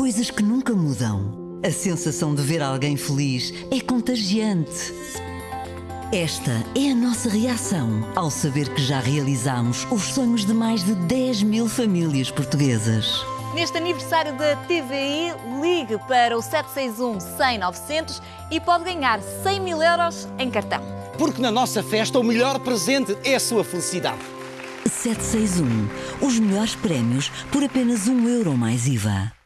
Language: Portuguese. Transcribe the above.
coisas que nunca mudam. A sensação de ver alguém feliz é contagiante. Esta é a nossa reação ao saber que já realizamos os sonhos de mais de 10 mil famílias portuguesas. Neste aniversário da TVI, ligue para o 761 100 900 e pode ganhar 100 mil euros em cartão. Porque na nossa festa o melhor presente é a sua felicidade. 761. Os melhores prémios por apenas um euro mais IVA.